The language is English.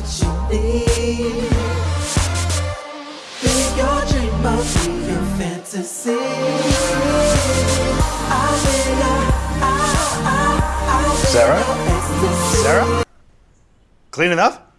what you need. Be your dream, of your fantasy. Sarah? Sarah? Clean enough?